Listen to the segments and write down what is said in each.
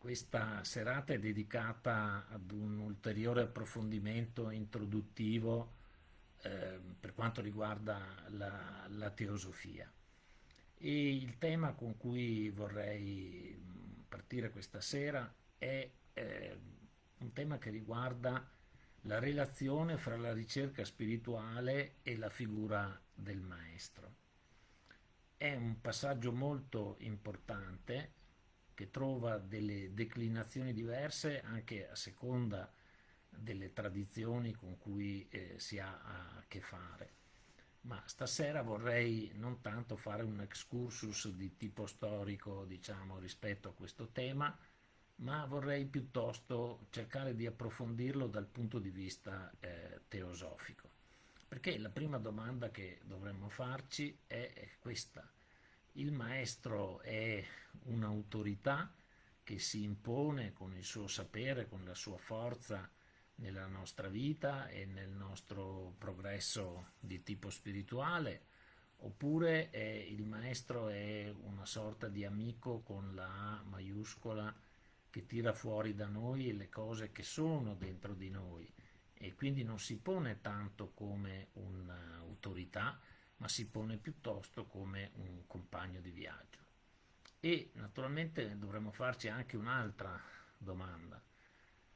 questa serata è dedicata ad un ulteriore approfondimento introduttivo eh, per quanto riguarda la, la, teosofia. E il tema con cui vorrei partire questa sera è eh, un tema che riguarda la relazione fra la ricerca spirituale e la figura del maestro. È un passaggio molto importante che trova delle declinazioni diverse anche a seconda delle tradizioni con cui eh, si ha a che fare. Ma stasera vorrei non tanto fare un excursus di tipo storico, diciamo, rispetto a questo tema, ma vorrei piuttosto cercare di approfondirlo dal punto di vista eh, teosofico. Perché la prima domanda che dovremmo farci è questa. Il maestro è un'autorità che si impone con il suo sapere, con la sua forza nella nostra vita e nel nostro progresso di tipo spirituale, oppure è, il maestro è una sorta di amico con la A maiuscola che tira fuori da noi le cose che sono dentro di noi e quindi non si pone tanto come un'autorità, ma si pone piuttosto come un compagno di viaggio. E naturalmente dovremmo farci anche un'altra domanda.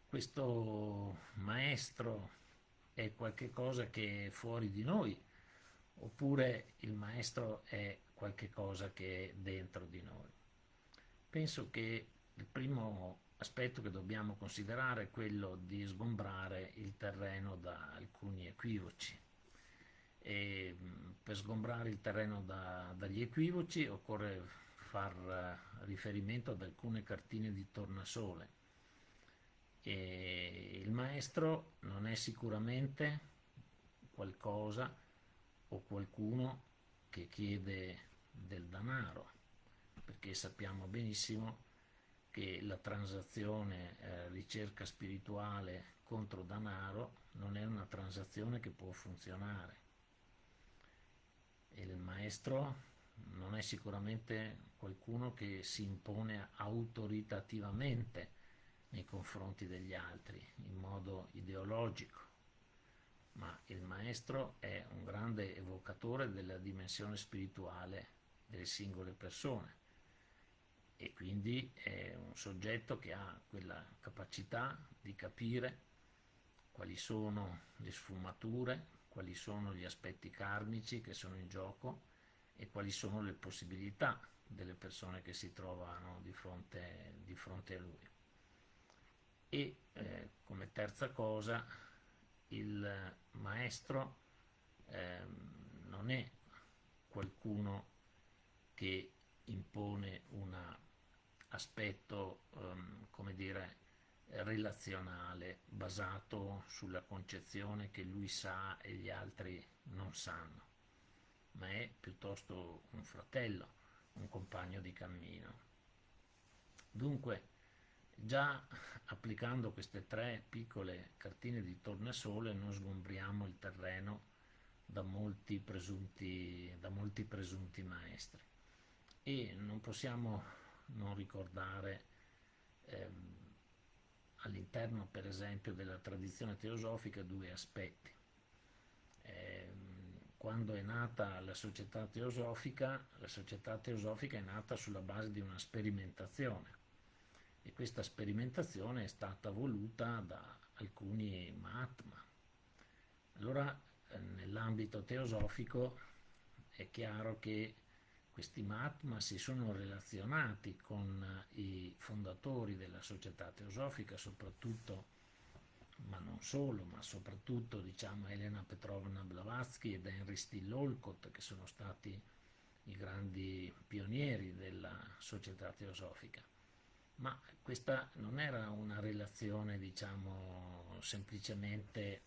Questo maestro è qualcosa che è fuori di noi oppure il maestro è qualcosa che è dentro di noi? Penso che il primo aspetto che dobbiamo considerare è quello di sgombrare il terreno da alcuni equivoci. E per sgombrare il terreno da, dagli equivoci occorre far eh, riferimento ad alcune cartine di tornasole. E il maestro non è sicuramente qualcosa o qualcuno che chiede del denaro, perché sappiamo benissimo che la transazione eh, ricerca spirituale contro denaro non è una transazione che può funzionare. Il maestro non è sicuramente qualcuno che si impone autoritativamente nei confronti degli altri in modo ideologico, ma il maestro è un grande evocatore della dimensione spirituale delle singole persone e quindi è un soggetto che ha quella capacità di capire quali sono le sfumature, quali sono gli aspetti karmici che sono in gioco e quali sono le possibilità delle persone che si trovano di fronte, di fronte a lui. E eh, come terza cosa, il maestro eh, non è qualcuno che impone un aspetto, um, come dire, relazionale, basato sulla concezione che lui sa e gli altri non sanno ma è piuttosto un fratello, un compagno di cammino. Dunque, già applicando queste tre piccole cartine di tornasole non sgombriamo il terreno da molti presunti, da molti presunti maestri. E non possiamo non ricordare ehm, all'interno, per esempio, della tradizione teosofica due aspetti. Eh, quando è nata la società teosofica, la società teosofica è nata sulla base di una sperimentazione e questa sperimentazione è stata voluta da alcuni Mahatma. Allora eh, nell'ambito teosofico è chiaro che questi Mahatma si sono relazionati con i fondatori della società teosofica, soprattutto ma non solo, ma soprattutto diciamo, Elena Petrovna Blavatsky ed Henry Still Olcott, che sono stati i grandi pionieri della società teosofica. Ma questa non era una relazione, diciamo, semplicemente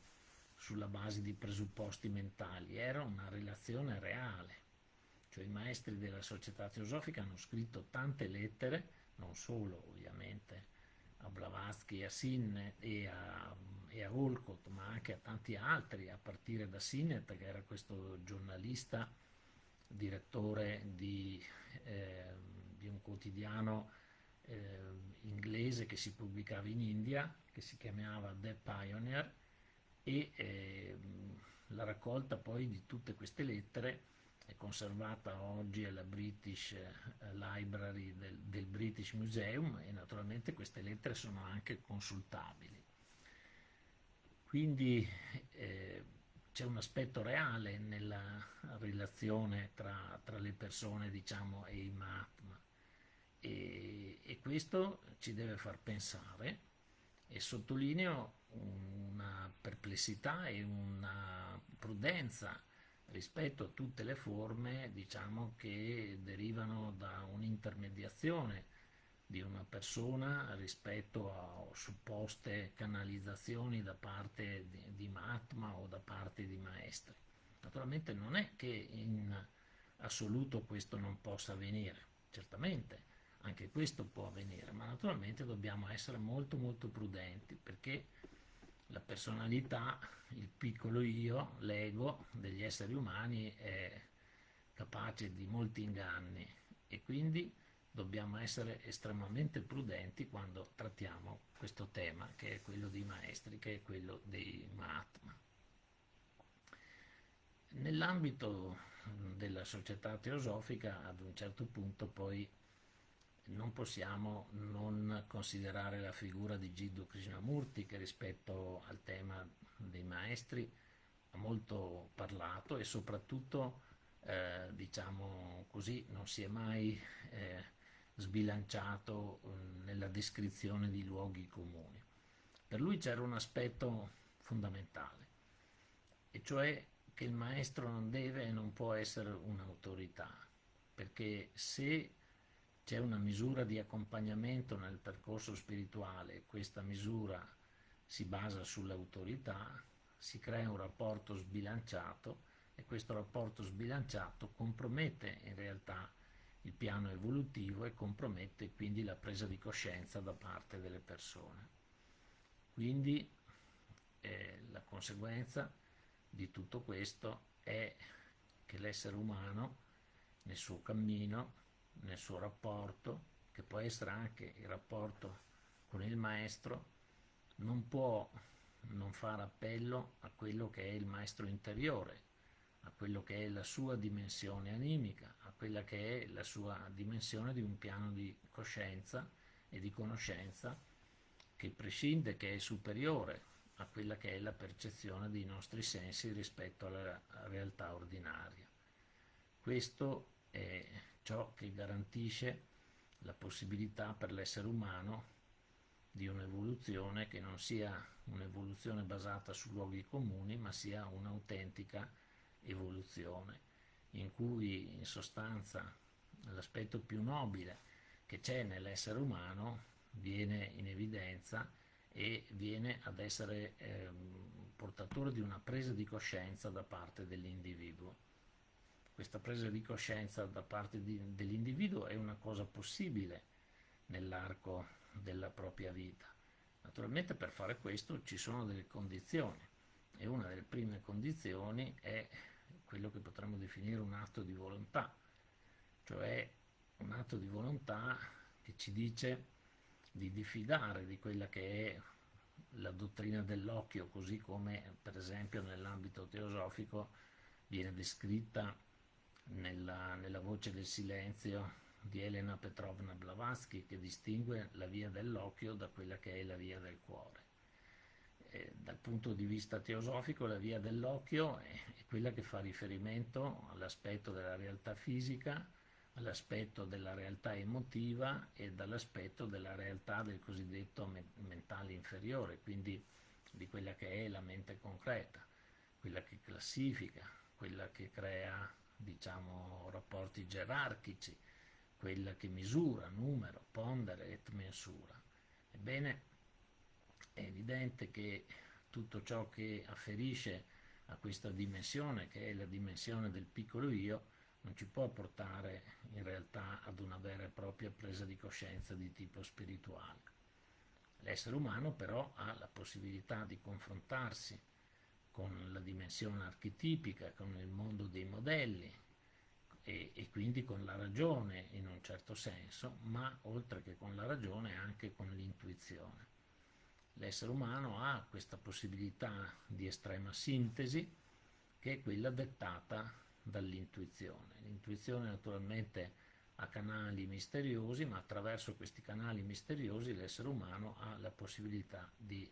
sulla base di presupposti mentali, era una relazione reale. Cioè i maestri della società teosofica hanno scritto tante lettere, non solo ovviamente a Blavatsky, a Sinnet e a, e a Olcott, ma anche a tanti altri, a partire da Sinnet, che era questo giornalista, direttore di, eh, di un quotidiano eh, inglese che si pubblicava in India, che si chiamava The Pioneer, e eh, la raccolta poi di tutte queste lettere è conservata oggi alla British eh, Library del, del, British Museum e naturalmente queste lettere sono anche consultabili. Quindi eh, c'è un aspetto reale nella relazione tra, tra le persone diciamo, e i Mahatma e, e questo ci deve far pensare e sottolineo una perplessità e una prudenza rispetto a tutte le forme diciamo, che derivano da un'intermediazione di una persona rispetto a supposte canalizzazioni da parte di, di Mahatma o da parte di maestri. Naturalmente non è che in assoluto questo non possa avvenire, certamente anche questo può avvenire, ma naturalmente dobbiamo essere molto molto prudenti perché la personalità, il piccolo io, l'ego degli esseri umani è capace di molti inganni e quindi dobbiamo essere estremamente prudenti quando trattiamo questo tema che è quello dei maestri, che è quello dei Mahatma. Nell'ambito della società teosofica ad un certo punto poi non possiamo non considerare la figura di Jiddu Krishnamurti che rispetto al tema dei maestri ha molto parlato e soprattutto eh, diciamo così non si è mai eh, sbilanciato eh, nella descrizione di luoghi comuni. Per lui c'era un aspetto fondamentale e cioè che il maestro non deve e non può essere un'autorità perché se c'è una misura di accompagnamento nel percorso spirituale, questa misura si basa sull'autorità, si crea un rapporto sbilanciato e questo rapporto sbilanciato compromette in realtà il piano evolutivo e compromette quindi la presa di coscienza da parte delle persone. Quindi eh, la conseguenza di tutto questo è che l'essere umano nel suo cammino nel suo rapporto, che può essere anche il rapporto con il maestro, non può non fare appello a quello che è il maestro interiore, a quello che è la sua dimensione animica, a quella che è la sua dimensione di un piano di coscienza e di conoscenza che prescinde, che è superiore a quella che è la percezione dei nostri sensi rispetto alla realtà ordinaria. Questo è ciò che garantisce la possibilità per l'essere umano di un'evoluzione che non sia un'evoluzione basata su luoghi comuni, ma sia un'autentica evoluzione, in cui in sostanza l'aspetto più nobile che c'è nell'essere umano viene in evidenza e viene ad essere eh, portatore di una presa di coscienza da parte dell'individuo questa presa di coscienza da parte dell'individuo è una cosa possibile nell'arco della propria vita. Naturalmente per fare questo ci sono delle condizioni e una delle prime condizioni è quello che potremmo definire un atto di volontà, cioè un atto di volontà che ci dice di diffidare di quella che è la dottrina dell'occhio, così come per esempio nell'ambito teosofico viene descritta nella, nella voce del silenzio di Elena Petrovna Blavatsky che distingue la via dell'occhio da quella che è la via del cuore. E dal punto di vista teosofico la via dell'occhio è, è quella che fa riferimento all'aspetto della realtà fisica, all'aspetto della realtà emotiva e dall'aspetto della realtà del cosiddetto me mentale inferiore, quindi di quella che è la mente concreta, quella che classifica, quella che crea diciamo, rapporti gerarchici, quella che misura, numero, pondere et mensura. Ebbene, è evidente che tutto ciò che afferisce a questa dimensione, che è la dimensione del piccolo io, non ci può portare in realtà ad una vera e propria presa di coscienza di tipo spirituale. L'essere umano però ha la possibilità di confrontarsi con la dimensione archetipica, con il mondo dei modelli e, e, quindi con la ragione in un certo senso, ma oltre che con la ragione anche con l'intuizione. L'essere umano ha questa possibilità di estrema sintesi che è quella dettata dall'intuizione. L'intuizione naturalmente ha canali misteriosi, ma attraverso questi canali misteriosi l'essere umano ha la possibilità di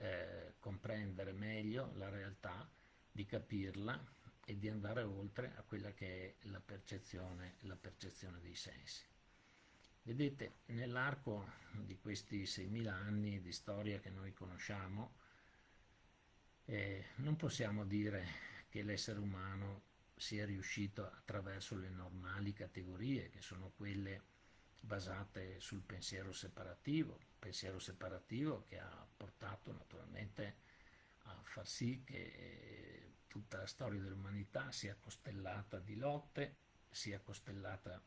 eh, comprendere meglio la realtà, di capirla e di andare oltre a quella che è la percezione, la percezione dei sensi. Vedete, nell'arco di questi 6.000 anni di storia che noi conosciamo, eh, non possiamo dire che l'essere umano sia riuscito attraverso le normali categorie, che sono quelle basate sul pensiero separativo, pensiero separativo che ha portato naturalmente a far sì che tutta la storia dell'umanità sia costellata di lotte, sia costellata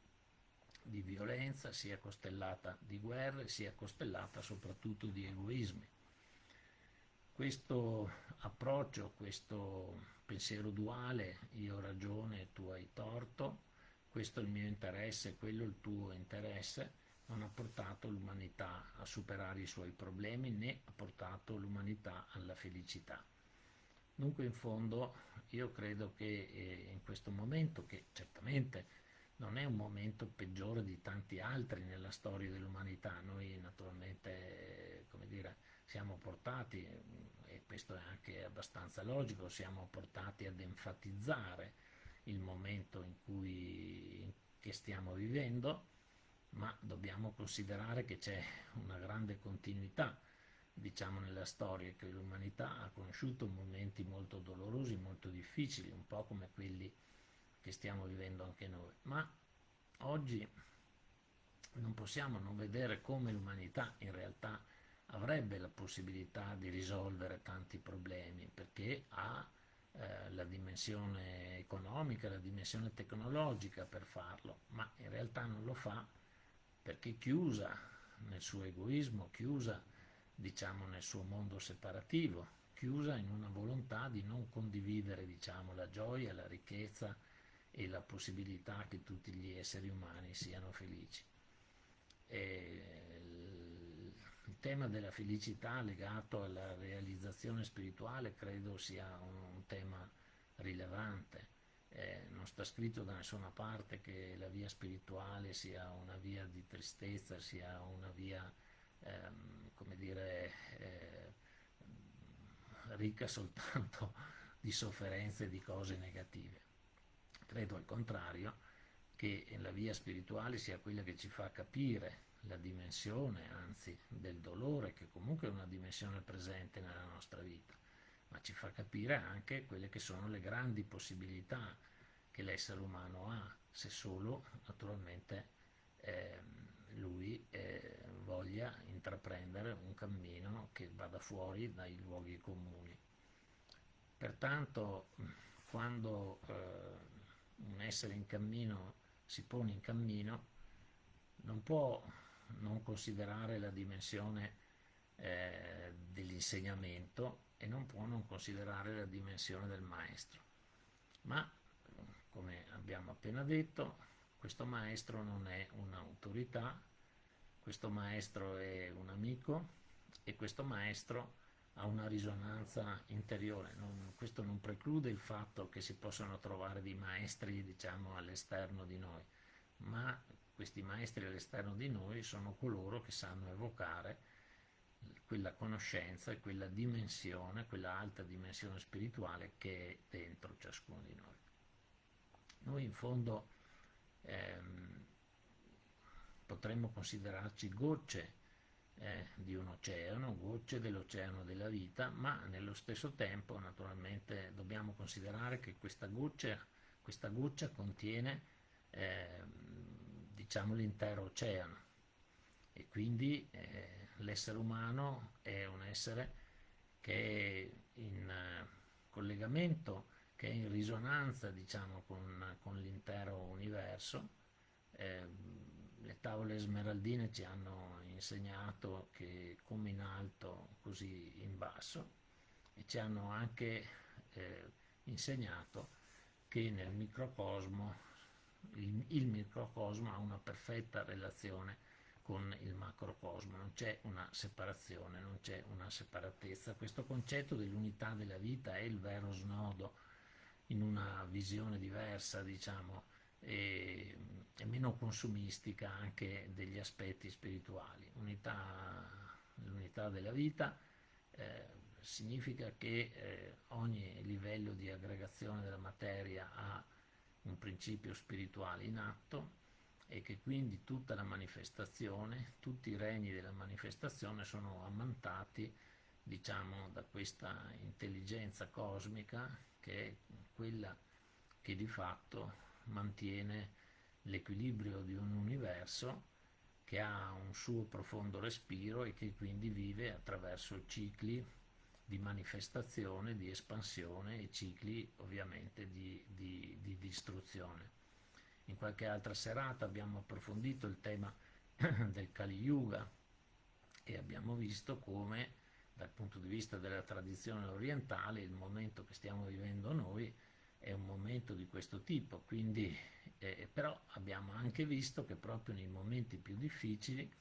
di violenza, sia costellata di guerre, sia costellata soprattutto di egoismi. Questo approccio, questo pensiero duale, io ho ragione, tu hai torto, questo è il mio interesse, quello è il tuo interesse, non ha portato l'umanità a superare i suoi problemi né ha portato l'umanità alla felicità. Dunque in fondo io credo che eh, in questo momento, che certamente non è un momento peggiore di tanti altri nella storia dell'umanità, noi naturalmente come dire, siamo portati, e questo è anche abbastanza logico, siamo portati ad enfatizzare il momento in cui stiamo vivendo, ma dobbiamo considerare che c'è una grande continuità diciamo nella storia che l'umanità ha conosciuto momenti molto dolorosi, molto difficili, un po' come quelli che stiamo vivendo anche noi, ma oggi non possiamo non vedere come l'umanità in realtà avrebbe la possibilità di risolvere tanti problemi perché ha eh, la dimensione economica, la dimensione tecnologica per farlo, ma in realtà non lo fa perché chiusa nel suo egoismo, chiusa diciamo, nel suo mondo separativo, chiusa in una volontà di non condividere diciamo, la gioia, la ricchezza e la possibilità che tutti gli esseri umani siano felici. E il tema della felicità legato alla realizzazione spirituale credo sia un, tema rilevante. Eh, non sta scritto da nessuna parte che la via spirituale sia una via di tristezza, sia una via ehm, come dire, eh, ricca soltanto di sofferenze e di cose negative. Credo al contrario che la via spirituale sia quella che ci fa capire la dimensione, anzi, del dolore, che comunque è una dimensione presente nella nostra vita, ma ci fa capire anche quelle che sono le grandi possibilità che l'essere umano ha, se solo naturalmente eh, lui eh, voglia intraprendere un cammino che vada fuori dai luoghi comuni. Pertanto quando eh, un essere in cammino si pone in cammino non può non considerare la dimensione eh, dell'insegnamento e non può non considerare la dimensione del maestro. Ma, come abbiamo appena detto, questo maestro non è un'autorità, questo maestro è un amico e questo maestro ha una risonanza interiore. Non, questo non preclude il fatto che si possano trovare dei maestri diciamo, all'esterno di noi, ma questi maestri all'esterno di noi sono coloro che sanno evocare quella conoscenza e quella dimensione, quella alta dimensione spirituale che è dentro ciascuno di noi. Noi in fondo ehm, potremmo considerarci gocce eh, di un oceano, gocce dell'oceano della vita, ma nello stesso tempo naturalmente dobbiamo considerare che questa goccia, questa goccia contiene eh, diciamo l'intero oceano e quindi eh, l'essere umano è un essere che è in eh, collegamento, che è in risonanza diciamo con, con l'intero universo. Eh, le tavole smeraldine ci hanno insegnato che come in alto così in basso e ci hanno anche eh, insegnato che nel microcosmo il, il microcosmo ha una perfetta relazione con il macrocosmo, non c'è una separazione, non c'è una separatezza. Questo concetto dell'unità della vita è il vero snodo in una visione diversa, diciamo, e, e meno consumistica anche degli aspetti spirituali. Unità, l'unità della vita eh, significa che eh, ogni livello di aggregazione della materia ha un principio spirituale in atto e che quindi tutta la manifestazione, tutti i regni della manifestazione sono ammantati diciamo da questa intelligenza cosmica che è quella che di fatto mantiene l'equilibrio di un universo che ha un suo profondo respiro e che quindi vive attraverso cicli di manifestazione, di espansione e cicli ovviamente di, di, di distruzione. In qualche altra serata abbiamo approfondito il tema del Kali Yuga e abbiamo visto come dal punto di vista della tradizione orientale il momento che stiamo vivendo noi è un momento di questo tipo, quindi, eh, però abbiamo anche visto che proprio nei momenti più difficili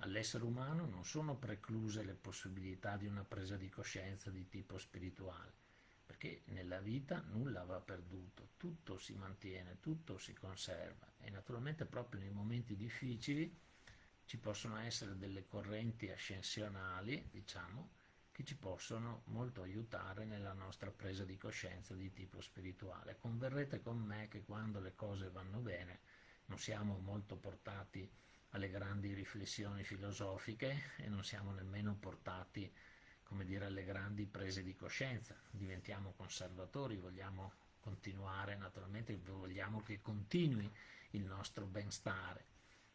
all'essere umano non sono precluse le possibilità di una presa di coscienza di tipo spirituale, perché nella vita nulla va perduto, tutto si mantiene, tutto si conserva e naturalmente proprio nei momenti difficili ci possono essere delle correnti ascensionali, diciamo, che ci possono molto aiutare nella nostra presa di coscienza di tipo spirituale. Converrete con me che quando le cose vanno bene non siamo molto portati alle grandi riflessioni filosofiche e non siamo nemmeno portati come dire, alle grandi prese di coscienza, diventiamo conservatori, vogliamo continuare, naturalmente vogliamo che continui il nostro benstare,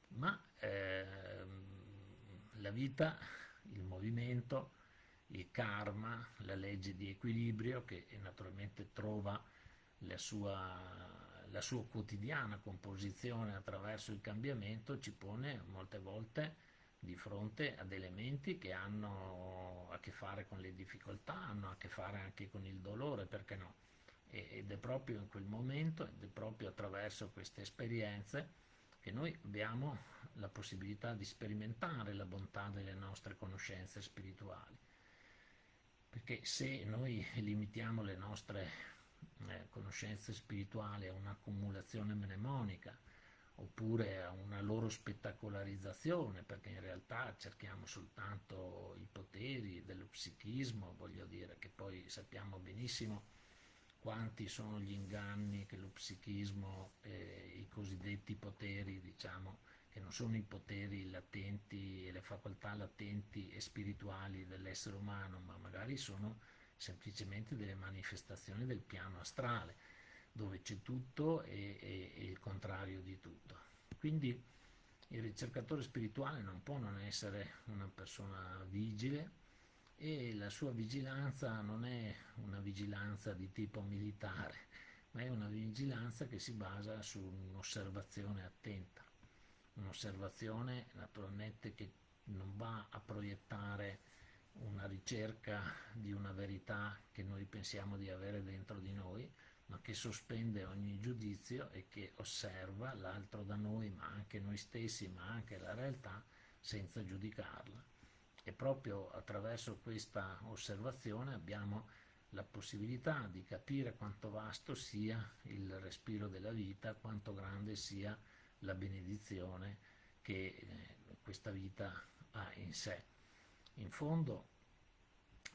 ma ehm, la vita, il movimento, il karma, la legge di equilibrio che naturalmente trova la sua la sua quotidiana composizione attraverso il cambiamento ci pone molte volte di fronte ad elementi che hanno a che fare con le difficoltà, hanno a che fare anche con il dolore, perché no? Ed è proprio in quel momento, ed è proprio attraverso queste esperienze che noi abbiamo la possibilità di sperimentare la bontà delle nostre conoscenze spirituali. Perché se noi limitiamo le nostre eh, conoscenze spirituali a un'accumulazione mnemonica oppure a una loro spettacolarizzazione, perché in realtà cerchiamo soltanto i poteri dello psichismo, voglio dire che poi sappiamo benissimo quanti sono gli inganni che lo psichismo, eh, i cosiddetti poteri, diciamo, che non sono i poteri latenti e le facoltà latenti e spirituali dell'essere umano, ma magari sono semplicemente delle manifestazioni del piano astrale, dove c'è tutto e, e, e, il contrario di tutto. Quindi il ricercatore spirituale non può non essere una persona vigile e la sua vigilanza non è una vigilanza di tipo militare, ma è una vigilanza che si basa su un'osservazione attenta, un'osservazione naturalmente che non va a proiettare una ricerca di una verità che noi pensiamo di avere dentro di noi, ma che sospende ogni giudizio e che osserva l'altro da noi, ma anche noi stessi, ma anche la realtà, senza giudicarla. E proprio attraverso questa osservazione abbiamo la possibilità di capire quanto vasto sia il respiro della vita, quanto grande sia la benedizione che eh, questa vita ha in sé. In fondo,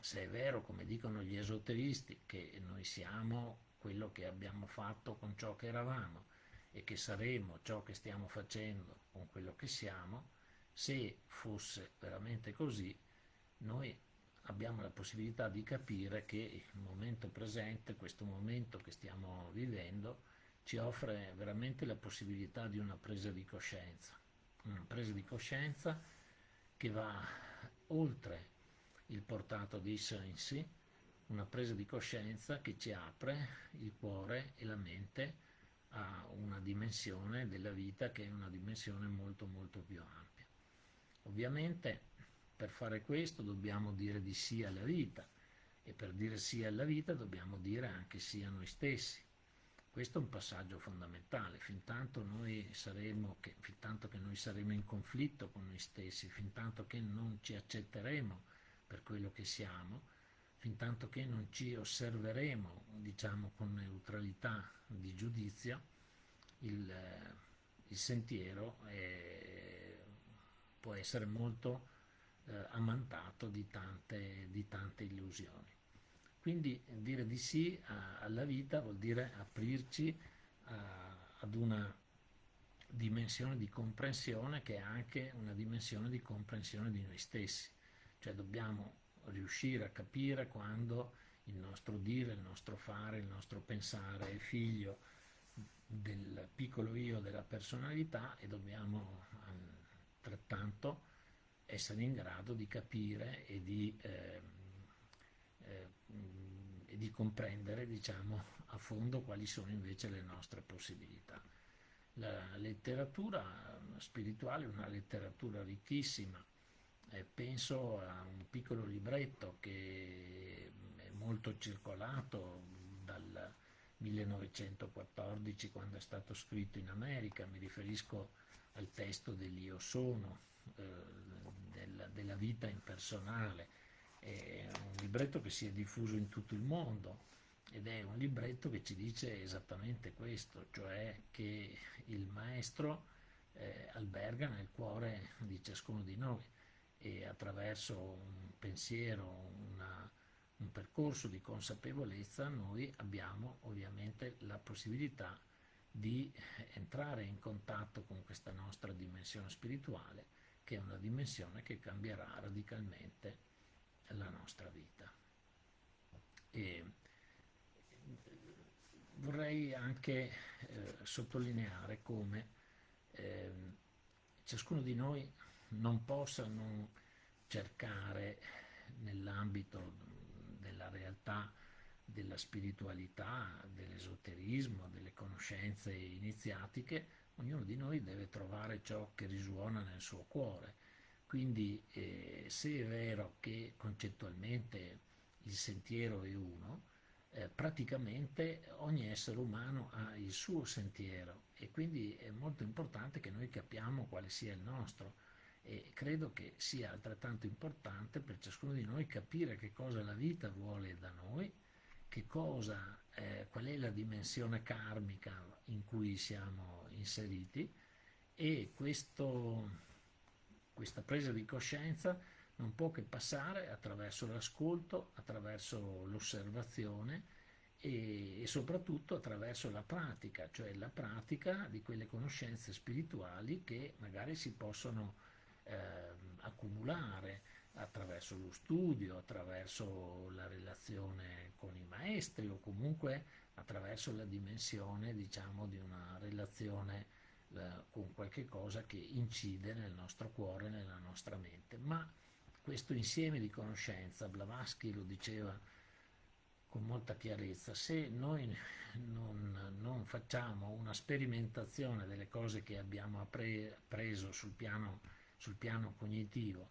se è vero, come dicono gli esoteristi, che noi siamo quello che abbiamo fatto con ciò che eravamo e che saremo ciò che stiamo facendo con quello che siamo, se fosse veramente così, noi abbiamo la possibilità di capire che il momento presente, questo momento che stiamo vivendo, ci offre veramente la possibilità di una presa di coscienza, una presa di coscienza che va oltre il portato dei sensi, una presa di coscienza che ci apre il cuore e la mente a una dimensione della vita che è una dimensione molto molto più ampia. Ovviamente per fare questo dobbiamo dire di sì alla vita e per dire sì alla vita dobbiamo dire anche sì a noi stessi. Questo è un passaggio fondamentale, fin tanto, saremo, che, fin tanto che noi saremo in conflitto con noi stessi, fin tanto che non ci accetteremo per quello che siamo, fin tanto che non ci osserveremo, diciamo, con neutralità di giudizio, il, il sentiero è, può essere molto eh, ammantato di tante, di tante illusioni. Quindi dire di sì alla vita vuol dire aprirci a, ad una dimensione di comprensione che è anche una dimensione di comprensione di noi stessi. Cioè dobbiamo riuscire a capire quando il nostro dire, il nostro fare, il nostro pensare è figlio del piccolo io della personalità e dobbiamo altrettanto essere in grado di capire e di eh, eh, e di comprendere diciamo, a fondo quali sono invece le nostre possibilità. La letteratura spirituale è una letteratura ricchissima, eh, penso a un piccolo libretto che è molto circolato dal 1914 quando è stato scritto in America, mi riferisco al testo dell'Io Sono, eh, della, della vita impersonale, è un libretto che si è diffuso in tutto il mondo ed è un libretto che ci dice esattamente questo, cioè che il maestro eh, alberga nel cuore di ciascuno di noi e attraverso un pensiero, una, un percorso di consapevolezza noi abbiamo ovviamente la possibilità di entrare in contatto con questa nostra dimensione spirituale che è una dimensione che cambierà radicalmente la nostra vita. E vorrei anche eh, sottolineare come eh, ciascuno di noi non possa non cercare nell'ambito della realtà della spiritualità, dell'esoterismo, delle conoscenze iniziatiche, ognuno di noi deve trovare ciò che risuona nel suo cuore quindi eh, se è vero che concettualmente il sentiero è uno, eh, praticamente ogni essere umano ha il suo sentiero e quindi è molto importante che noi capiamo quale sia il nostro e credo che sia altrettanto importante per ciascuno di noi capire che cosa la vita vuole da noi, cosa, eh, qual è la dimensione karmica in cui siamo inseriti e questo questa presa di coscienza non può che passare attraverso l'ascolto, attraverso l'osservazione e, e, soprattutto attraverso la pratica, cioè la pratica di quelle conoscenze spirituali che magari si possono eh, accumulare attraverso lo studio, attraverso la relazione con i maestri o comunque attraverso la dimensione diciamo di una relazione con qualche cosa che incide nel nostro cuore, nella nostra mente. Ma questo insieme di conoscenza, Blavatsky lo diceva con molta chiarezza, se noi non, non facciamo una sperimentazione delle cose che abbiamo appreso sul piano, sul piano cognitivo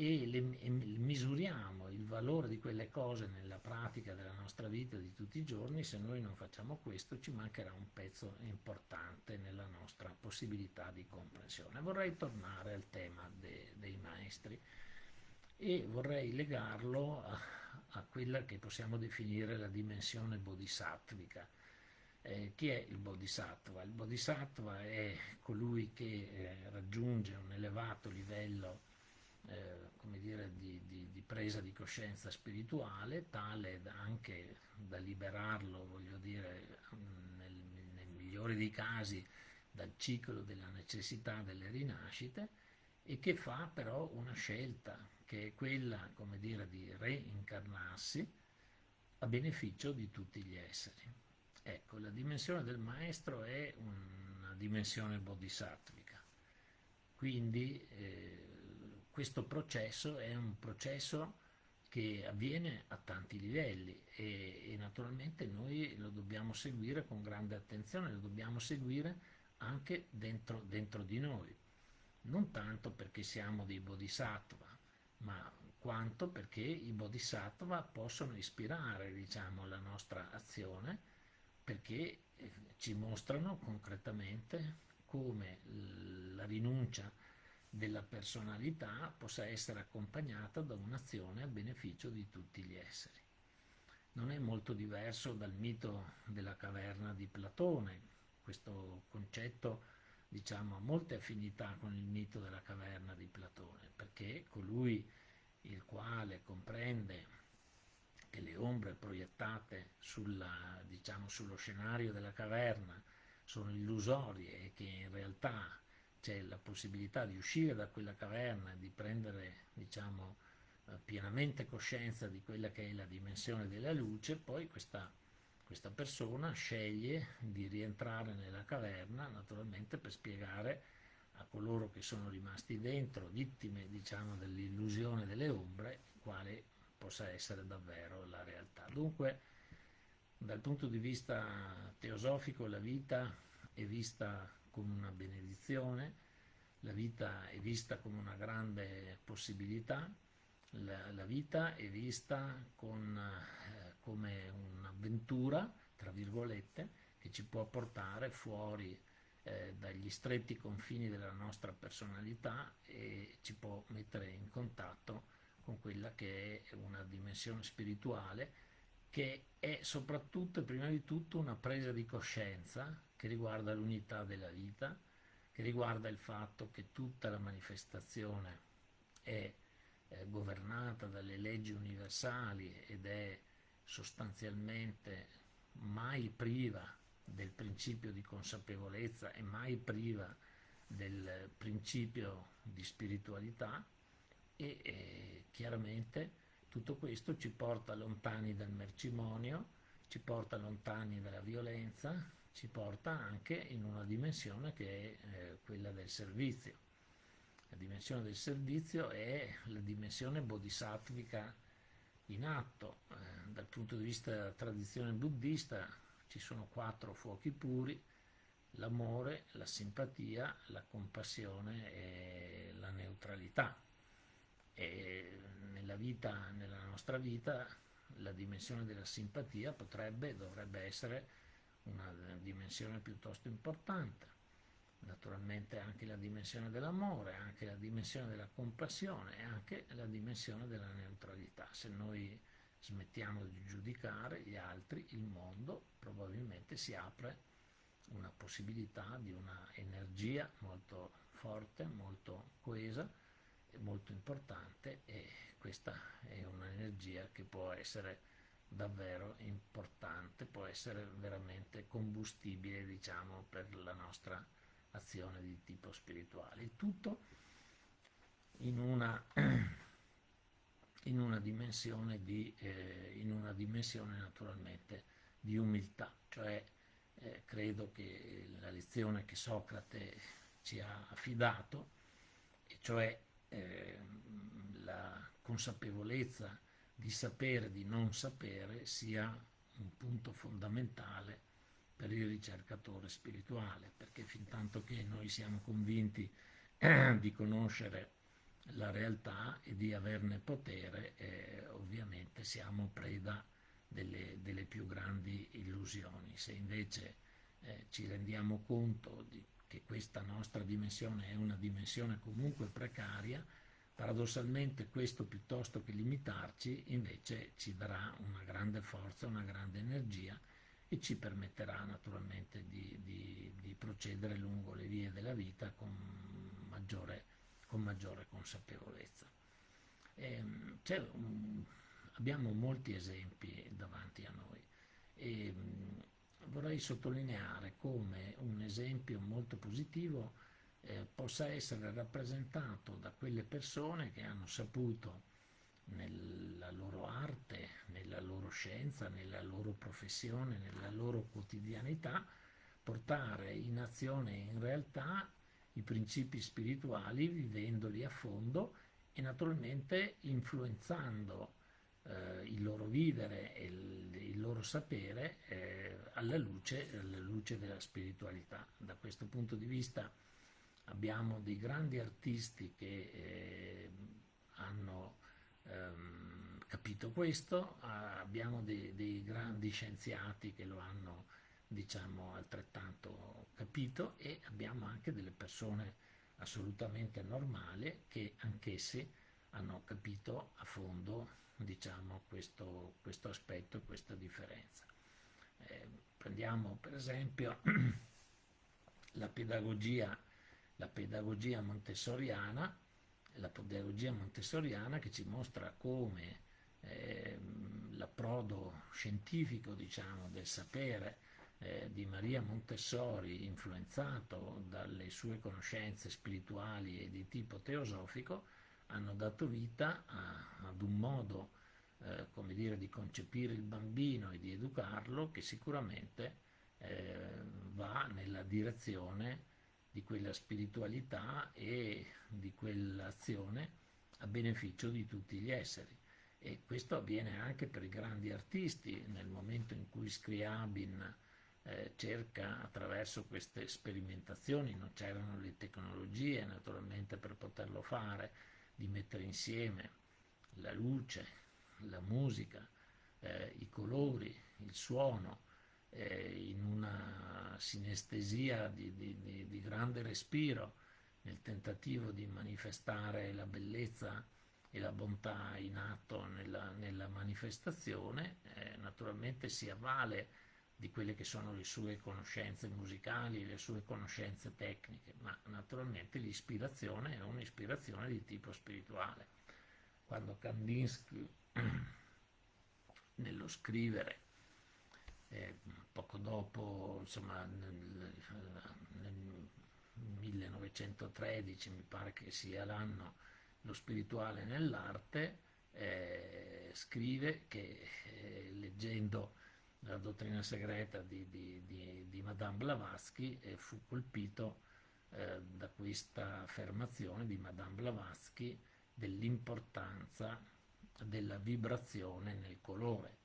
e, le, e misuriamo il valore di quelle cose nella pratica della nostra vita di tutti i giorni, se noi non facciamo questo ci mancherà un pezzo importante nella nostra possibilità di comprensione. Vorrei tornare al tema de, dei maestri e vorrei legarlo a, a, quella che possiamo definire la dimensione bodhisattvica. Eh, chi è il bodhisattva? Il bodhisattva è colui che eh, raggiunge un elevato livello eh, come dire, di, di, di, presa di coscienza spirituale, tale da anche da liberarlo, voglio dire, nel, nel migliore dei casi, dal ciclo della necessità delle rinascite e che fa però una scelta che è quella, come dire, di reincarnarsi a beneficio di tutti gli esseri. Ecco, la dimensione del maestro è una dimensione bodhisattvica, quindi eh, questo processo è un processo che avviene a tanti livelli e, e, naturalmente noi lo dobbiamo seguire con grande attenzione, lo dobbiamo seguire anche dentro, dentro di noi, non tanto perché siamo dei bodhisattva, ma quanto perché i bodhisattva possono ispirare diciamo, la nostra azione perché eh, ci mostrano concretamente come la rinuncia della personalità possa essere accompagnata da un'azione a beneficio di tutti gli esseri. Non è molto diverso dal mito della caverna di Platone, questo concetto diciamo, ha molte affinità con il mito della caverna di Platone, perché colui il quale comprende che le ombre proiettate sulla, diciamo, sullo scenario della caverna sono illusorie e che in realtà c'è la possibilità di uscire da quella caverna di prendere diciamo, eh, pienamente coscienza di quella che è la dimensione della luce, poi questa, questa persona sceglie di rientrare nella caverna naturalmente per spiegare a coloro che sono rimasti dentro, vittime diciamo, dell'illusione delle ombre, quale possa essere davvero la realtà. Dunque, dal punto di vista teosofico, la vita è vista come una benedizione, la vita è vista come una grande possibilità, la, la vita è vista con, eh, come un'avventura, tra virgolette, che ci può portare fuori eh, dagli stretti confini della nostra personalità e ci può mettere in contatto con quella che è una dimensione spirituale che è soprattutto e prima di tutto una presa di coscienza che riguarda l'unità della vita, che riguarda il fatto che tutta la manifestazione è, è governata dalle leggi universali ed è sostanzialmente mai priva del principio di consapevolezza e mai priva del principio di spiritualità e eh, chiaramente tutto questo ci porta lontani dal mercimonio, ci porta lontani dalla violenza, ci porta anche in una dimensione che è eh, quella del servizio. La dimensione del servizio è la dimensione bodhisattvica in atto. Eh, dal punto di vista della tradizione buddista ci sono quattro fuochi puri, l'amore, la simpatia, la compassione e la neutralità e nella vita, nella nostra vita, la dimensione della simpatia potrebbe, dovrebbe essere una dimensione piuttosto importante. Naturalmente anche la dimensione dell'amore, anche la dimensione della compassione e anche la dimensione della neutralità. Se noi smettiamo di giudicare gli altri, il mondo probabilmente si apre una possibilità di una energia molto forte, molto coesa, molto importante e questa è un'energia che può essere davvero importante, può essere veramente combustibile diciamo per la nostra azione di tipo spirituale. Il tutto in una, in una dimensione di, eh, in una dimensione naturalmente di umiltà, cioè eh, credo che la lezione che Socrate ci ha affidato, cioè eh, la consapevolezza di sapere, di non sapere, sia un punto fondamentale per il ricercatore spirituale, perché fin tanto che noi siamo convinti eh, di conoscere la realtà e di averne potere, eh, ovviamente siamo preda delle, delle, più grandi illusioni. Se invece eh, ci rendiamo conto di che questa nostra dimensione è una dimensione comunque precaria, paradossalmente questo piuttosto che limitarci invece ci darà una grande forza, una grande energia e ci permetterà naturalmente di, di, di procedere lungo le vie della vita con maggiore, con maggiore consapevolezza. Ehm, un, abbiamo molti esempi davanti a noi e vorrei sottolineare come un esempio molto positivo eh, possa essere rappresentato da quelle persone che hanno saputo nella loro arte, nella loro scienza, nella loro professione, nella loro quotidianità, portare in azione in realtà i principi spirituali vivendoli a fondo e naturalmente influenzando eh, il loro vivere e il, il loro sapere eh, alla, luce, alla luce della spiritualità. Da questo punto di vista abbiamo dei grandi artisti che eh, hanno ehm, capito questo, abbiamo dei, dei, grandi scienziati che lo hanno diciamo altrettanto capito e abbiamo anche delle persone assolutamente normali che anch'essi hanno capito a fondo diciamo questo, questo aspetto, questa differenza. Eh, prendiamo per esempio la pedagogia, la pedagogia montessoriana, la pedagogia montessoriana che ci mostra come eh, l'approdo scientifico diciamo, del sapere eh, di Maria Montessori, influenzato dalle sue conoscenze spirituali e di tipo teosofico, hanno dato vita a, ad un modo eh, come dire, di concepire il bambino e di educarlo che sicuramente eh, va nella direzione di quella spiritualità e di quell'azione a beneficio di tutti gli esseri. E questo avviene anche per i grandi artisti, nel momento in cui Scriabin eh, cerca attraverso queste sperimentazioni, non c'erano le tecnologie naturalmente per poterlo fare, di mettere insieme la luce, la musica, eh, i colori, il suono, eh, in una sinestesia di, di, di, grande respiro nel tentativo di manifestare la bellezza e la bontà in atto nella, nella manifestazione, eh, naturalmente si avvale di quelle che sono le sue conoscenze musicali, le sue conoscenze tecniche, ma naturalmente l'ispirazione è un'ispirazione di tipo spirituale. Quando Kandinsky nello scrivere eh, poco dopo, insomma nel, nel 1913 mi pare che sia l'anno lo spirituale nell'arte, eh, scrive che eh, leggendo la dottrina segreta di, di, di, di Madame Blavatsky e fu colpito eh, da questa affermazione di Madame Blavatsky dell'importanza della vibrazione nel colore.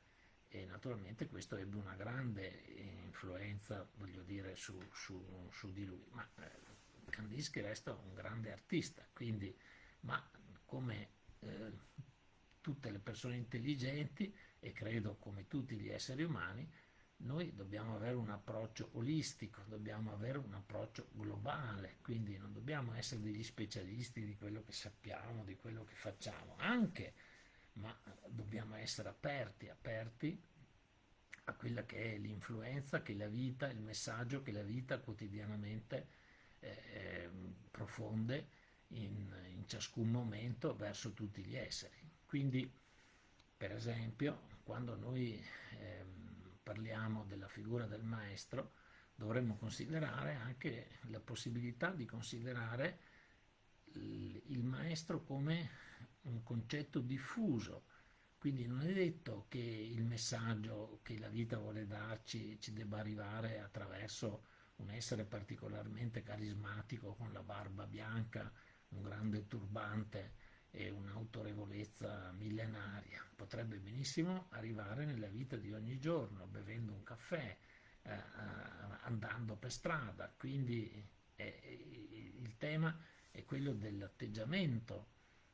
E naturalmente questo ebbe una grande influenza voglio dire su, su, su di lui. Ma eh, Kandinsky resta un grande artista quindi ma come eh, tutte le persone intelligenti e credo come tutti gli esseri umani, noi dobbiamo avere un approccio olistico, dobbiamo avere un approccio globale, quindi non dobbiamo essere degli specialisti di quello che sappiamo, di quello che facciamo, anche, ma dobbiamo essere aperti, aperti a quella che è l'influenza che la vita, il messaggio che la vita quotidianamente eh, profonde in, in ciascun momento verso tutti gli esseri. Quindi, per esempio, quando noi eh, parliamo della figura del maestro, dovremmo considerare anche la possibilità di considerare il maestro come un concetto diffuso, quindi non è detto che il messaggio che la vita vuole darci ci debba arrivare attraverso un essere particolarmente carismatico con la barba bianca, un grande turbante, e un'autorevolezza millenaria. Potrebbe benissimo arrivare nella vita di ogni giorno, bevendo un caffè, eh, eh andando per strada. Quindi eh, il tema è quello dell'atteggiamento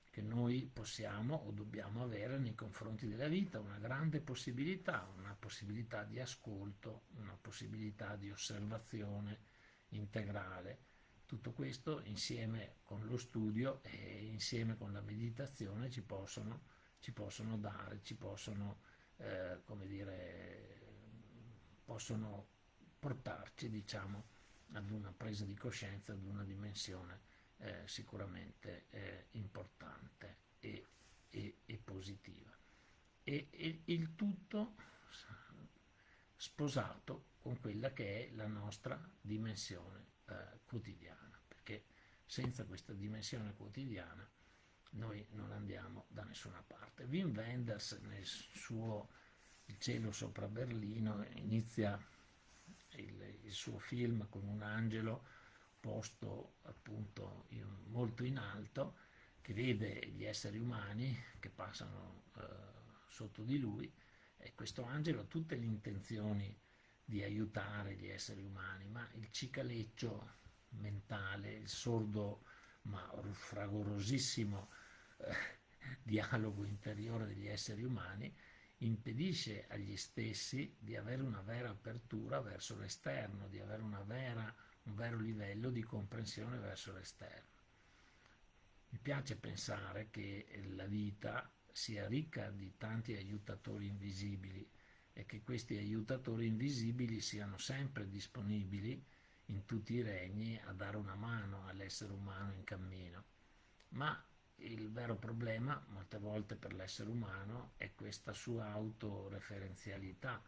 che noi possiamo o dobbiamo avere nei confronti della vita, una grande possibilità, una possibilità di ascolto, una possibilità di osservazione integrale questo insieme con lo studio e insieme con la meditazione ci possono, ci possono dare, ci possono, eh, come dire, possono portarci, diciamo, ad una presa di coscienza, ad una dimensione eh, sicuramente eh, importante e, e, e positiva. E, e, il tutto sposato con quella che è la nostra dimensione eh, quotidiana, senza questa dimensione quotidiana noi non andiamo da nessuna parte. Wim Wenders nel suo Il cielo sopra Berlino inizia il, il suo film con un angelo posto appunto in, molto in alto che vede gli esseri umani che passano eh, sotto di lui e questo angelo ha tutte le intenzioni di aiutare gli esseri umani, ma il cicaleccio mentale, il sordo ma fragorosissimo eh, dialogo interiore degli esseri umani impedisce agli stessi di avere una vera apertura verso l'esterno, di avere vera, un vero livello di comprensione verso l'esterno. Mi piace pensare che la vita sia ricca di tanti aiutatori invisibili e che questi aiutatori invisibili siano sempre disponibili in tutti i regni a dare una mano all'essere umano in cammino. Ma il vero problema, molte volte per l'essere umano, è questa sua autoreferenzialità,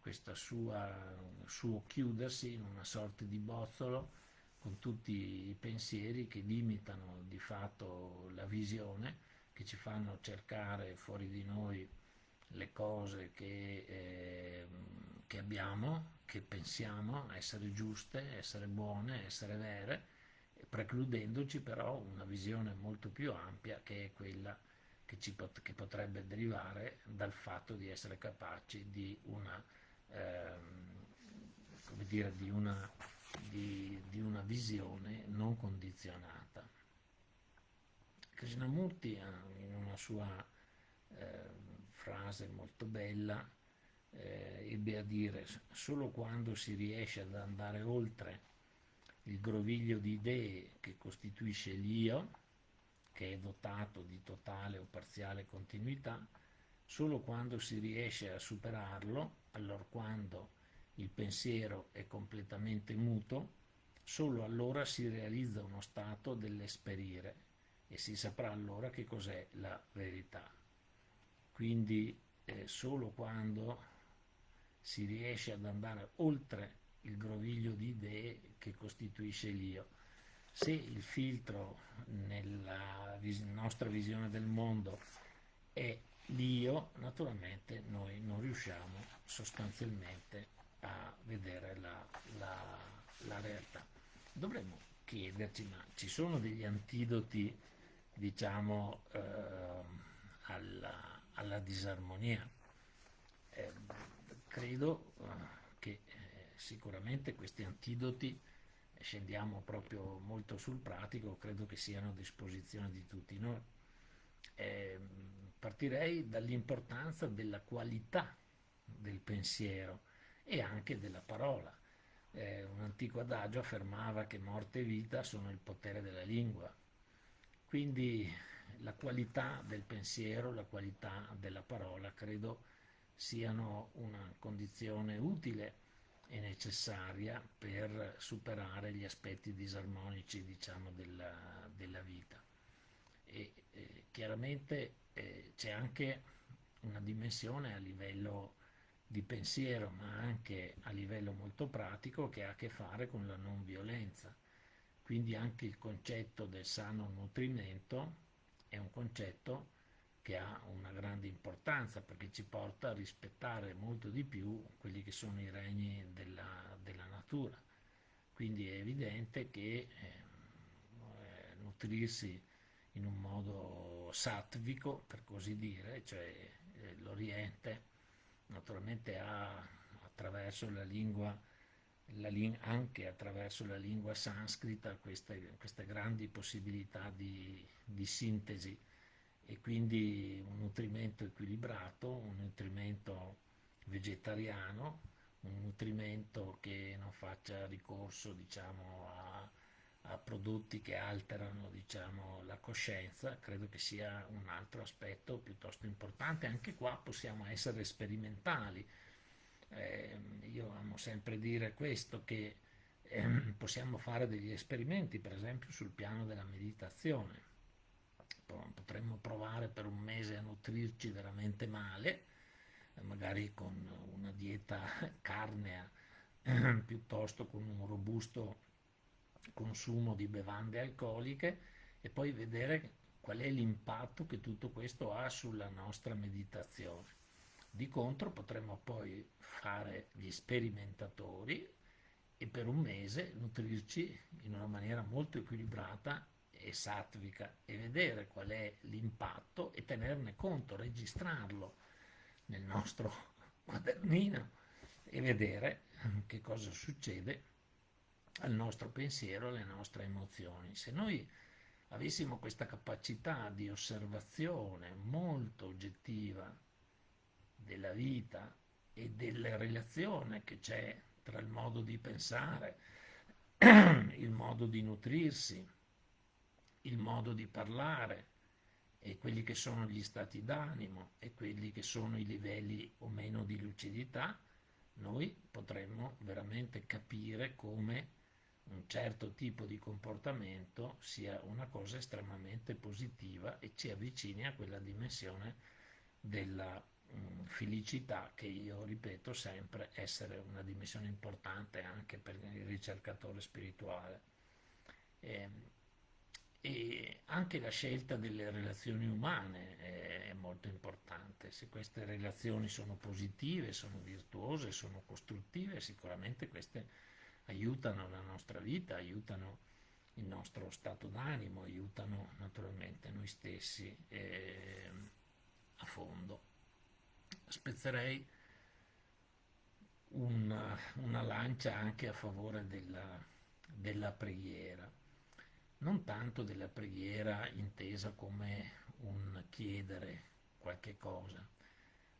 questo suo chiudersi in una sorta di bozzolo con tutti i pensieri che limitano di fatto la visione, che ci fanno cercare fuori di noi le cose che, eh, che abbiamo, che pensiamo essere giuste, essere buone, essere vere, precludendoci però una visione molto più ampia che è quella che, pot che potrebbe derivare dal fatto di essere capaci di una, ehm, dire, di una, di, di una visione non condizionata. Krishnamurti in una sua eh, frase molto bella eh, ebbe a dire solo quando si riesce ad andare oltre il groviglio di idee che costituisce l'io, che è dotato di totale o parziale continuità, solo quando si riesce a superarlo, allora quando il pensiero è completamente muto, solo allora si realizza uno stato dell'esperire e si saprà allora che cos'è la verità. Quindi eh, solo quando si riesce ad andare oltre il groviglio di idee che costituisce l'io. Se il filtro nella vis nostra visione del mondo è l'io, naturalmente noi non riusciamo sostanzialmente a vedere la, la, la realtà. Dovremmo chiederci, ma ci sono degli antidoti, diciamo, eh, alla, alla, disarmonia? Eh, credo eh, che sicuramente questi antidoti, scendiamo proprio molto sul pratico, credo che siano a disposizione di tutti noi. Eh, partirei dall'importanza della qualità del pensiero e anche della parola. Eh, un antico adagio affermava che morte e vita sono il potere della lingua. Quindi la qualità del pensiero, la qualità della parola credo siano una condizione utile è necessaria per superare gli aspetti disarmonici diciamo, della, della vita. E, eh, chiaramente eh, c'è anche una dimensione a livello di pensiero, ma anche a livello molto pratico che ha a che fare con la non violenza. Quindi anche il concetto del sano nutrimento è un concetto che ha una grande importanza perché ci porta a rispettare molto di più quelli che sono i regni della, della natura. Quindi è evidente che eh, nutrirsi in un modo sattvico, per così dire, cioè eh, l'Oriente naturalmente ha attraverso la lingua, anche attraverso la lingua sanscrita queste, queste grandi possibilità di, di sintesi e quindi un nutrimento equilibrato, un nutrimento vegetariano, un nutrimento che non faccia ricorso diciamo, a, a, prodotti che alterano diciamo, la coscienza, credo che sia un altro aspetto piuttosto importante. Anche qua possiamo essere sperimentali. Eh, io amo sempre dire questo, che eh, possiamo fare degli esperimenti, per esempio sul piano della meditazione potremmo provare per un mese a nutrirci veramente male, eh, magari con una dieta carnea piuttosto con un robusto consumo di bevande alcoliche e poi vedere qual è l'impatto che tutto questo ha sulla nostra meditazione. Di contro potremmo poi fare gli sperimentatori e per un mese nutrirci in una maniera molto equilibrata e sattvica e vedere qual è l'impatto e tenerne conto, registrarlo nel nostro quadernino e vedere che cosa succede al nostro pensiero, alle nostre emozioni. Se noi avessimo questa capacità di osservazione molto oggettiva della vita e della relazione che c'è tra il modo di pensare, il modo di nutrirsi, il modo di parlare e quelli che sono gli stati d'animo e quelli che sono i livelli o meno di lucidità, noi potremmo veramente capire come un certo tipo di comportamento sia una cosa estremamente positiva e ci avvicini a quella dimensione della mh, felicità che io ripeto sempre essere una dimensione importante anche per il ricercatore spirituale. E, ehm, e anche la scelta delle relazioni umane è molto importante. Se queste relazioni sono positive, sono virtuose, sono costruttive, sicuramente queste aiutano la nostra vita, aiutano il nostro stato d'animo, aiutano naturalmente noi stessi eh, a fondo. Spezzerei una, una, lancia anche a favore della, della preghiera, non tanto della preghiera intesa come un chiedere qualche cosa,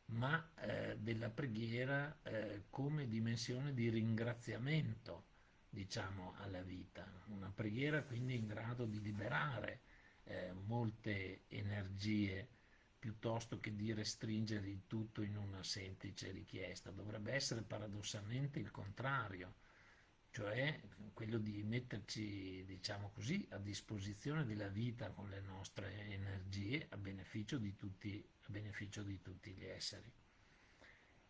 ma eh, della preghiera eh, come dimensione di ringraziamento, diciamo, alla vita. Una preghiera quindi in grado di liberare eh, molte energie piuttosto che di restringere il tutto in una semplice richiesta. Dovrebbe essere paradossalmente il contrario, cioè quello di metterci, diciamo così, a disposizione della vita con le nostre energie a beneficio di tutti, beneficio di tutti gli esseri.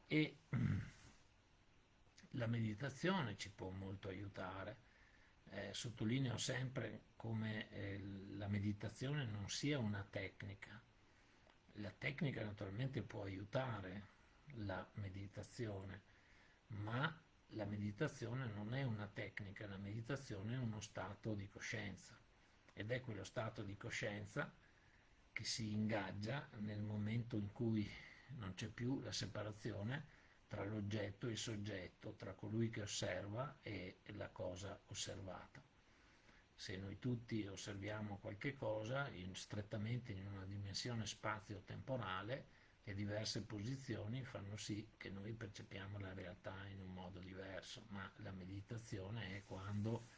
E la meditazione ci può molto aiutare. Eh, sottolineo sempre come eh, la meditazione non sia una tecnica. La tecnica naturalmente può aiutare la meditazione, ma la meditazione non è una tecnica, la meditazione è uno stato di coscienza ed è quello stato di coscienza che si ingaggia nel momento in cui non c'è più la separazione tra l'oggetto e il soggetto, tra colui che osserva e la cosa osservata. Se noi tutti osserviamo qualche cosa in, strettamente in una dimensione spazio-temporale, le diverse posizioni fanno sì che noi percepiamo la realtà in un modo diverso, ma la meditazione è quando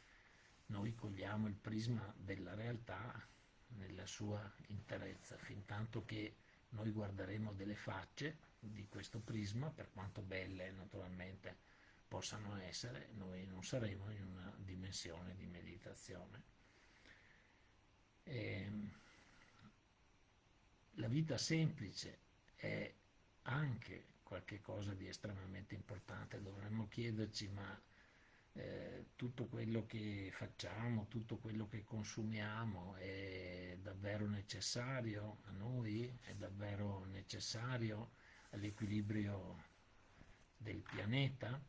noi cogliamo il prisma della realtà nella sua interezza, fin tanto che noi guarderemo delle facce di questo prisma, per quanto belle naturalmente possano essere, noi non saremo in una dimensione di meditazione. E ehm, la vita semplice è anche qualcosa di estremamente importante, dovremmo chiederci ma eh, tutto quello che facciamo, tutto quello che consumiamo è davvero necessario a noi, è davvero necessario all'equilibrio del pianeta?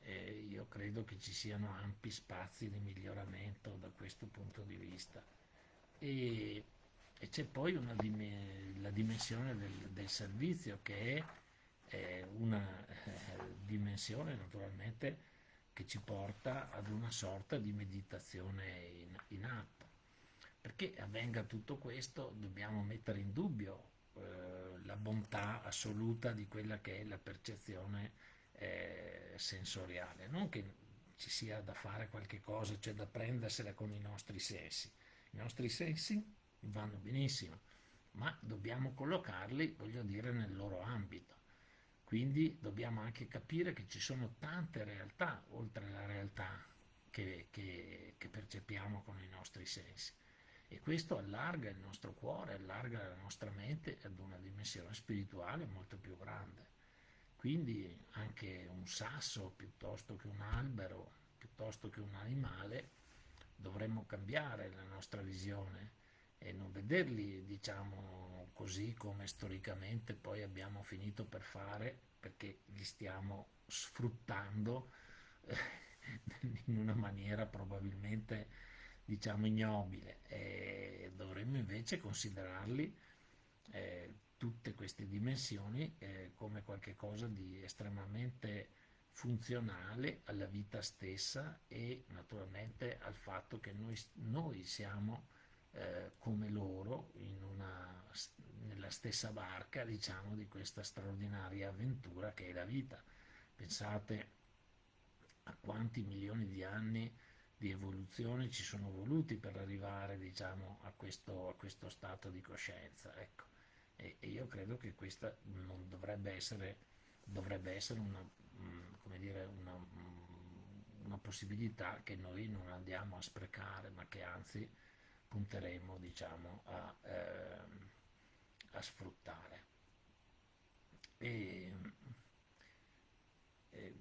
Eh, io credo che ci siano ampi spazi di miglioramento da questo punto di vista. E e c'è poi una, la dimensione del, del, servizio che è, è una eh, dimensione naturalmente che ci porta ad una sorta di meditazione in, in atto. Perché avvenga tutto questo dobbiamo mettere in dubbio eh, la bontà assoluta di quella che è la percezione eh, sensoriale, non che ci sia da fare qualche cosa, cioè da prendersela con i nostri sensi. I nostri sensi vanno benissimo, ma dobbiamo collocarli, voglio dire, nel loro ambito. Quindi dobbiamo anche capire che ci sono tante realtà, oltre alla realtà che, che, che percepiamo con i nostri sensi. E questo allarga il nostro cuore, allarga la nostra mente ad una dimensione spirituale molto più grande. Quindi anche un sasso piuttosto che un albero, piuttosto che un animale, dovremmo cambiare la nostra visione e non vederli, diciamo così, come storicamente poi abbiamo finito per fare perché li stiamo sfruttando eh, in una maniera probabilmente diciamo ignobile. E dovremmo invece considerarli eh, tutte queste dimensioni eh, come qualcosa di estremamente funzionale alla vita stessa e naturalmente al fatto che noi, noi siamo eh, come loro una, nella, stessa barca, diciamo, di questa straordinaria avventura che è la vita. Pensate a quanti milioni di anni di evoluzione ci sono voluti per arrivare, diciamo, a questo, a questo stato di coscienza. Ecco. E, e, io credo che questa non dovrebbe essere, dovrebbe essere una, mm, dire, una, mm, una possibilità che noi non andiamo a sprecare, ma che anzi punteremo diciamo, a, eh, a sfruttare. E,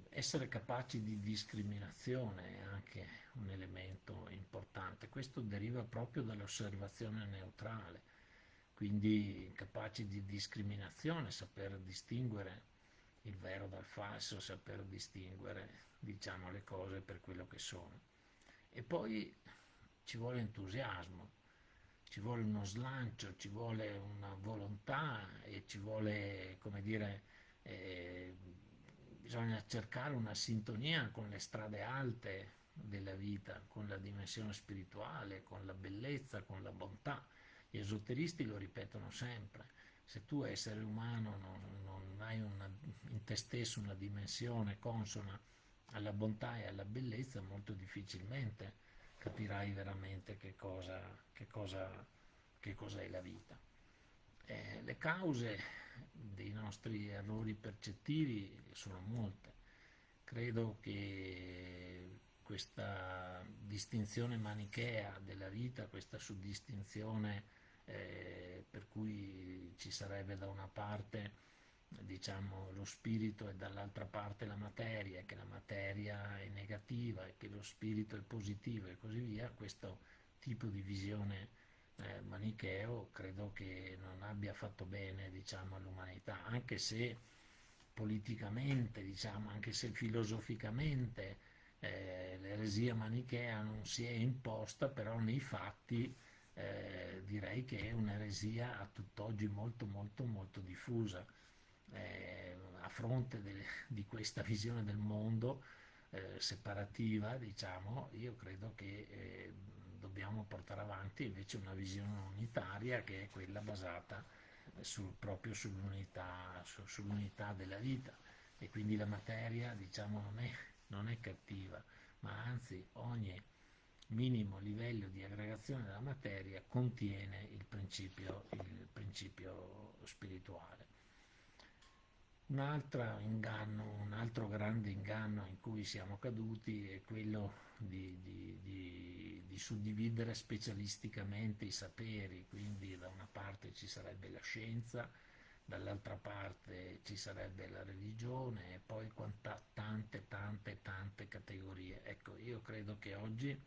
essere capaci di discriminazione è anche un elemento importante, questo deriva proprio dall'osservazione neutrale, quindi capaci di discriminazione, saper distinguere il vero dal falso, saper distinguere diciamo, le cose per quello che sono. E poi ci vuole entusiasmo, ci vuole uno slancio, ci vuole una volontà e ci vuole, come dire, eh, bisogna cercare una sintonia con le strade alte della vita, con la dimensione spirituale, con la bellezza, con la bontà. Gli esoteristi lo ripetono sempre, se tu essere umano non, non hai una, in te stesso una dimensione consona alla bontà e alla bellezza, molto difficilmente capirai veramente che cosa, che cosa, che cosa è la vita. Eh, le cause dei nostri errori percettivi sono molte. Credo che questa distinzione manichea della vita, questa suddistinzione eh, per cui ci sarebbe da una parte diciamo, lo spirito e dall'altra parte la materia, che la materia è negativa e che lo spirito è positivo e così via, questo tipo di visione eh, manicheo credo che non abbia fatto bene diciamo, all'umanità, anche se politicamente, diciamo, anche se filosoficamente eh, l'eresia manichea non si è imposta, però nei fatti eh, direi che è un'eresia a tutt'oggi molto molto molto diffusa eh, a fronte de, di questa visione del mondo eh, separativa, diciamo, io credo che eh, dobbiamo portare avanti invece una visione unitaria che è quella basata sul, proprio sull'unità, su, sull'unità della vita e quindi la materia diciamo, non, è, non è cattiva, ma anzi ogni minimo livello di aggregazione della materia contiene il principio, il principio spirituale. Un altro inganno, un altro grande inganno in cui siamo caduti è quello di, di, di, di, suddividere specialisticamente i saperi, quindi da una parte ci sarebbe la scienza, dall'altra parte ci sarebbe la religione e poi quanta, tante, tante, tante categorie. Ecco, io credo che oggi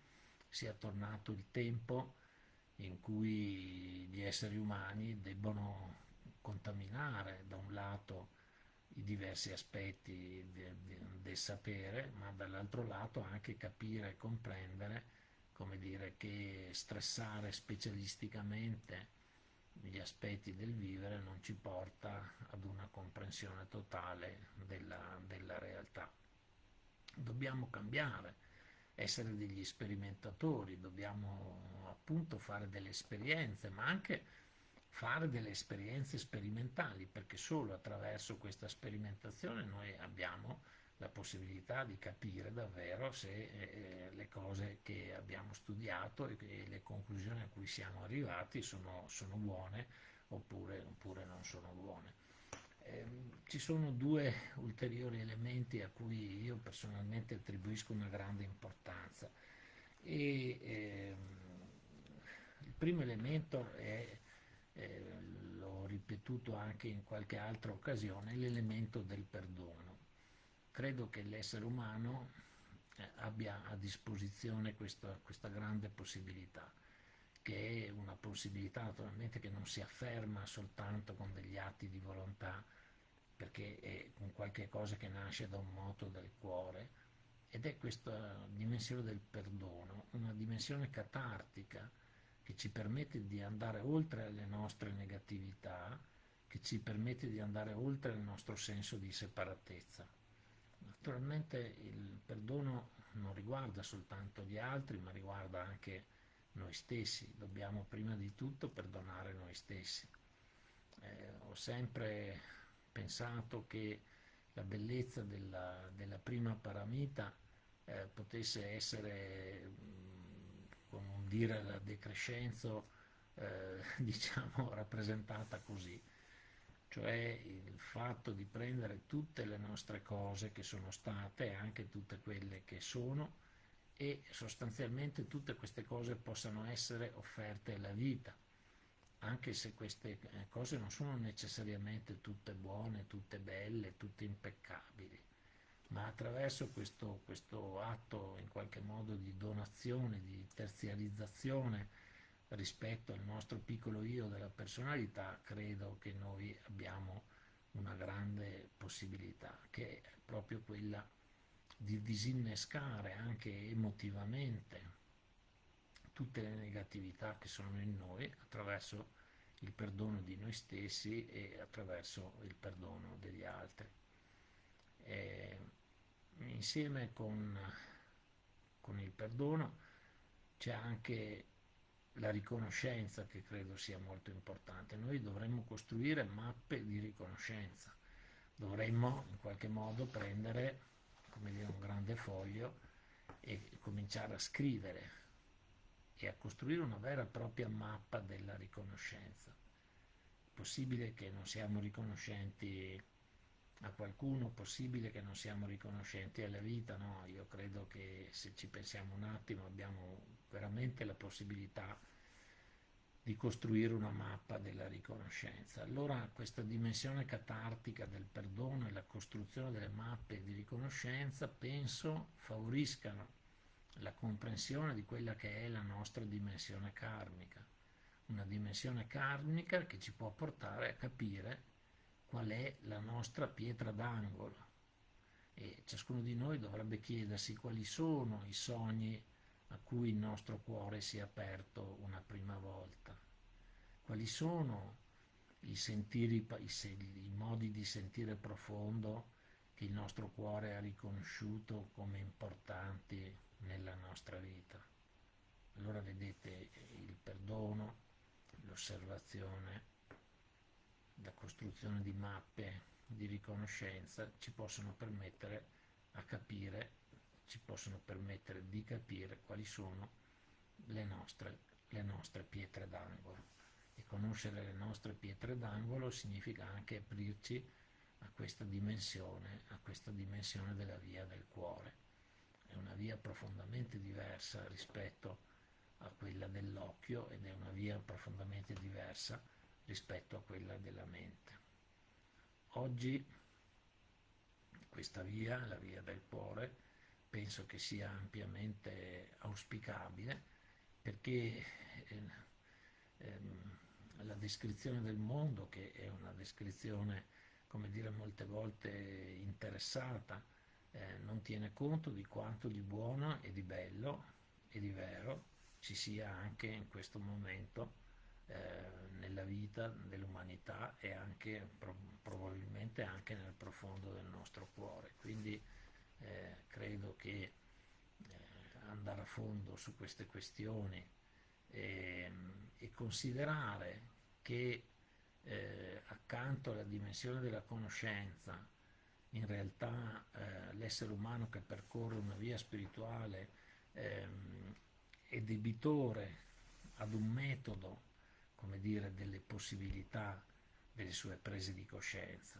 sia tornato il tempo in cui gli esseri umani debbono contaminare da un lato i diversi aspetti del sapere, ma dall'altro lato anche capire e comprendere, come dire, che stressare specialisticamente gli aspetti del vivere non ci porta ad una comprensione totale della, della realtà. Dobbiamo cambiare, essere degli sperimentatori, dobbiamo appunto fare delle esperienze, ma anche fare delle esperienze sperimentali, perché solo attraverso questa sperimentazione noi abbiamo la possibilità di capire davvero se eh, le cose che abbiamo studiato e, e, le conclusioni a cui siamo arrivati sono, sono buone oppure, oppure, non sono buone. Eh, ci sono due ulteriori elementi a cui io personalmente attribuisco una grande importanza. E, ehm, il primo elemento è eh, l'ho ripetuto anche in qualche altra occasione, l'elemento del perdono. Credo che l'essere umano eh, abbia a disposizione questa, questa grande possibilità, che è una possibilità naturalmente che non si afferma soltanto con degli atti di volontà, perché è un qualche cosa che nasce da un moto del cuore, ed è questa dimensione del perdono, una dimensione catartica, che ci permette di andare oltre le nostre negatività, che ci permette di andare oltre il nostro senso di separatezza. Naturalmente il perdono non riguarda soltanto gli altri, ma riguarda anche noi stessi. Dobbiamo prima di tutto perdonare noi stessi. eh, ho sempre pensato che la bellezza della, della prima paramita eh, potesse essere, come dire, la decrescenzo, eh, diciamo, rappresentata così. Cioè il fatto di prendere tutte le nostre cose che sono state, anche tutte quelle che sono, e sostanzialmente tutte queste cose possano essere offerte alla vita, anche se queste eh, cose non sono necessariamente tutte buone, tutte belle, tutte impeccabili, ma attraverso questo, questo atto in qualche modo di donazione, di terziarizzazione, rispetto al nostro piccolo io della personalità, credo che noi abbiamo una grande possibilità, che è proprio quella di disinnescare anche emotivamente tutte le negatività che sono in noi attraverso il perdono di noi stessi e attraverso il perdono degli altri. E insieme con, con il perdono c'è anche la riconoscenza che credo sia molto importante. Noi dovremmo costruire mappe di riconoscenza, dovremmo in qualche modo prendere dire, un grande foglio e cominciare a scrivere e a costruire una vera e propria mappa della riconoscenza. È possibile che non siamo riconoscenti a qualcuno, possibile che non siamo riconoscenti alla vita, no, io credo che se ci pensiamo un attimo abbiamo veramente la possibilità di costruire una mappa della riconoscenza. Allora questa dimensione catartica del perdono e la costruzione delle mappe di riconoscenza penso favoriscano la comprensione di quella che è la nostra dimensione karmica, una dimensione karmica che ci può portare a capire qual è la nostra pietra d'angolo e ciascuno di noi dovrebbe chiedersi quali sono i sogni a cui il nostro cuore si è aperto una prima volta, quali sono i, sentiri, i, i modi di sentire profondo che il nostro cuore ha riconosciuto come importanti nella nostra vita. Allora vedete il perdono, l'osservazione, la costruzione di mappe di riconoscenza ci possono permettere a capire, ci possono permettere di capire quali sono le nostre, le nostre pietre d'angolo. E conoscere le nostre pietre d'angolo significa anche aprirci a questa dimensione, a questa dimensione della via del cuore. È una via profondamente diversa rispetto a quella dell'occhio ed è una via profondamente diversa rispetto a quella della mente. Oggi questa via, la via del cuore, penso che sia ampiamente auspicabile perché eh, ehm, la descrizione del mondo, che è una descrizione, come dire, molte volte interessata, eh, non tiene conto di quanto di buono e di bello e di vero ci sia anche in questo momento eh, nella vita dell'umanità e anche probabilmente anche nel profondo del nostro cuore. Quindi eh, credo che eh, andare a fondo su queste questioni e, e considerare che eh, accanto alla dimensione della conoscenza, in realtà eh, l'essere umano che percorre una via spirituale ehm, è debitore ad un metodo come dire, delle possibilità delle sue prese di coscienza.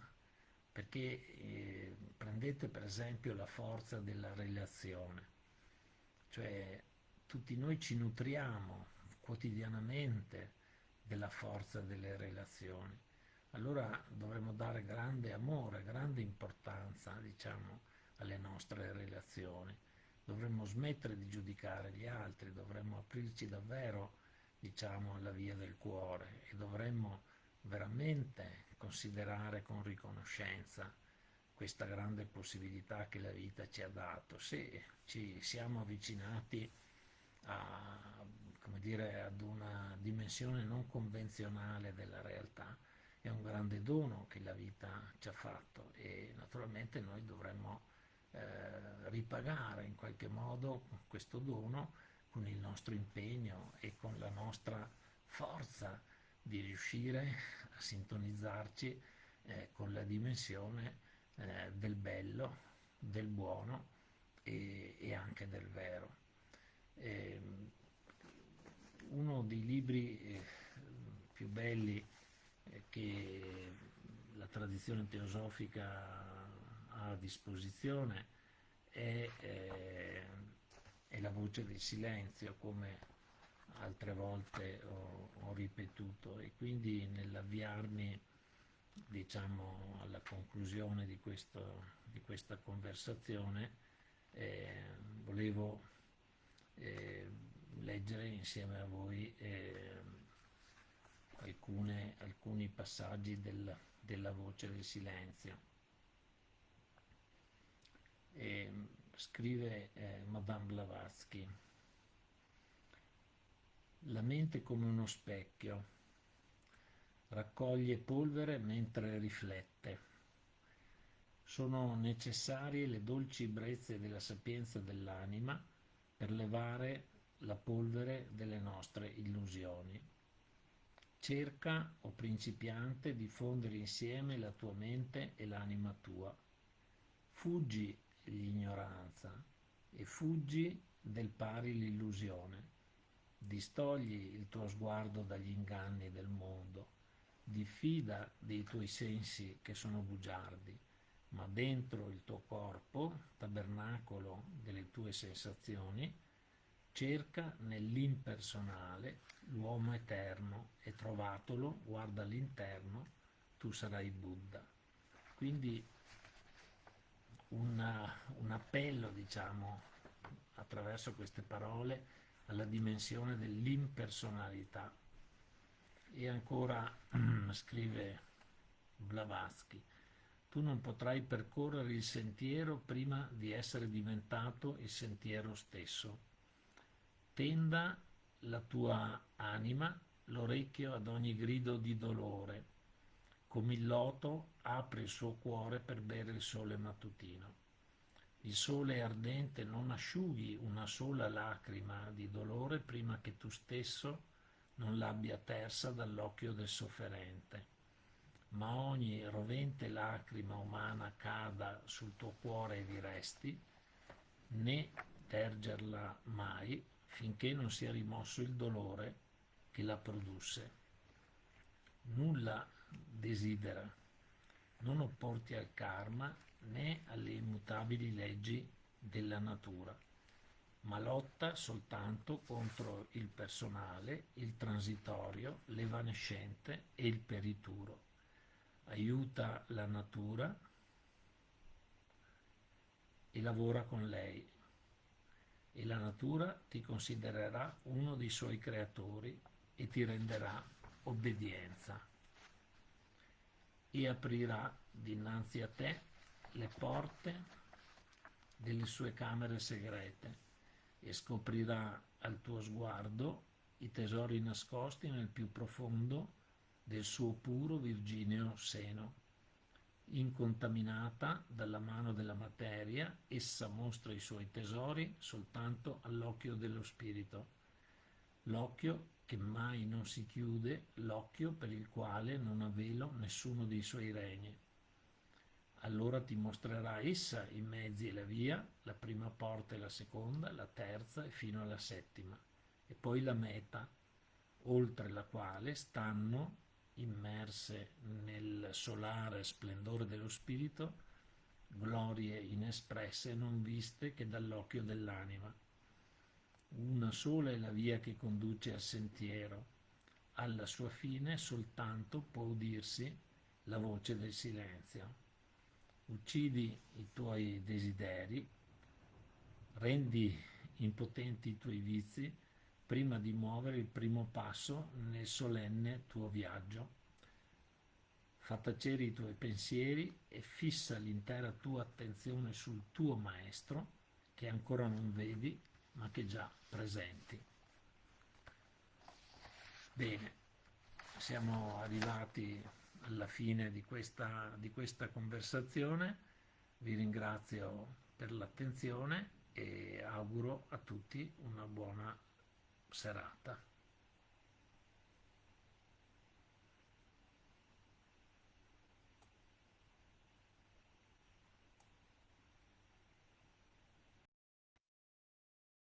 Perché eh, prendete per esempio la forza della relazione, cioè tutti noi ci nutriamo quotidianamente della forza delle relazioni. Allora dovremmo dare grande amore, grande importanza, diciamo, alle nostre relazioni. Dovremmo smettere di giudicare gli altri, dovremmo aprirci davvero diciamo, alla via del cuore e dovremmo veramente considerare con riconoscenza questa grande possibilità che la vita ci ha dato. Se ci siamo avvicinati a, dire, ad una dimensione non convenzionale della realtà, è un grande dono che la vita ci ha fatto e naturalmente noi dovremmo eh, ripagare in qualche modo questo dono con il nostro impegno e con la nostra forza di riuscire a sintonizzarci eh, con la dimensione eh, del bello, del buono e, e anche del vero. E, ehm, uno dei libri eh, più belli eh, che la tradizione teosofica ha a disposizione è, eh, è la voce del silenzio, come altre volte ho, ho ripetuto, e quindi nell'avviarmi diciamo, alla conclusione di, questo, di questa conversazione eh, volevo eh, leggere insieme a voi eh, alcune, alcuni passaggi del, della voce del silenzio. E, scrive eh, Madame Blavatsky, la mente come uno specchio, raccoglie polvere mentre riflette. Sono necessarie le dolci brezze della sapienza dell'anima per levare la polvere delle nostre illusioni. Cerca, o principiante, di fondere insieme la tua mente e l'anima tua. Fuggi l'ignoranza e fuggi del pari l'illusione. Distogli il tuo sguardo dagli inganni del mondo. Diffida dei tuoi sensi che sono bugiardi, ma dentro il tuo corpo, tabernacolo delle tue sensazioni, cerca nell'impersonale l'uomo eterno e trovatolo, guarda all'interno, tu sarai Buddha. Quindi una, un appello, diciamo, attraverso queste parole alla dimensione dell'impersonalità. E ancora scrive Blavatsky, tu non potrai percorrere il sentiero prima di essere diventato il sentiero stesso. Tenda la tua anima l'orecchio ad ogni grido di dolore, come il loto apre il suo cuore per bere il sole mattutino. Il sole ardente non asciughi una sola lacrima di dolore prima che tu stesso non l'abbia tersa dall'occhio del sofferente. Ma ogni rovente lacrima umana cada sul tuo cuore e vi resti, né tergerla mai finché non sia rimosso il dolore che la produsse. Nulla desidera, non opporti al karma né alle immutabili leggi della natura, ma lotta soltanto contro il personale, il transitorio, l'evanescente e il perituro. Aiuta la natura e lavora con lei. E la natura ti considererà uno dei suoi creatori e ti renderà obbedienza e aprirà dinanzi a te le porte delle sue camere segrete e scoprirà al tuo sguardo i tesori nascosti nel più profondo del suo puro virgineo seno. Incontaminata dalla mano della materia, essa mostra i suoi tesori soltanto all'occhio dello spirito, l'occhio che mai non si chiude, l'occhio per il quale non ha velo nessuno dei suoi regni allora ti mostrerà essa i mezzi e la via, la prima porta e la seconda, la terza e fino alla settima, e poi la meta, oltre la quale stanno, immerse nel solare splendore dello spirito, glorie inespresse non viste che dall'occhio dell'anima. Una sola è la via che conduce al sentiero, alla sua fine soltanto può udirsi la voce del silenzio uccidi i tuoi desideri, rendi impotenti i tuoi vizi prima di muovere il primo passo nel solenne tuo viaggio. Fa tacere i tuoi pensieri e fissa l'intera tua attenzione sul tuo maestro che ancora non vedi ma che già presenti. Bene, siamo arrivati alla fine di questa, di questa conversazione. Vi ringrazio per l'attenzione e auguro a tutti una buona serata.